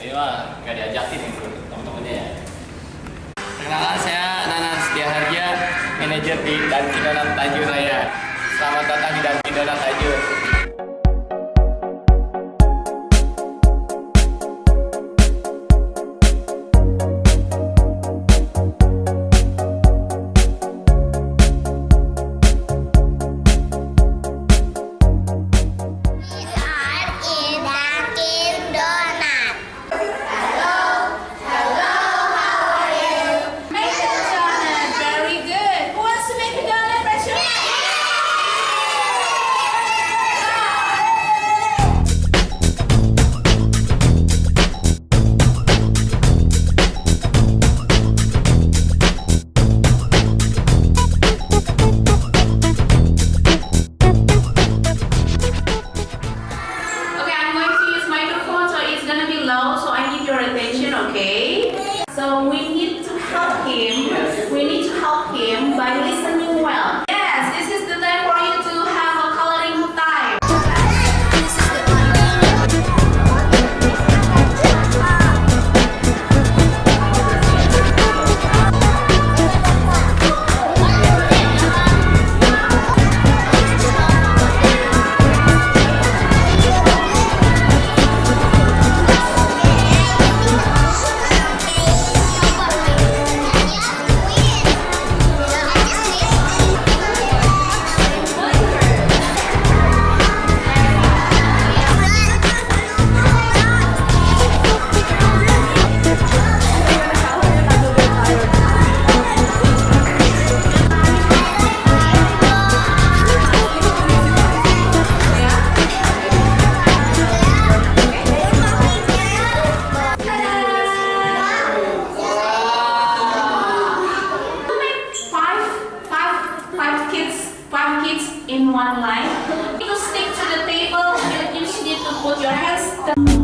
ini mah nggak diajakin itu teman-temannya ya. Perkenalkan saya Nanan Setiaharja manajer di Dunkin Donat Tanjung Raya. Selamat datang di Dunkin Donat Tanjung. So we in one line. You stick to the table and you need to put your hands down.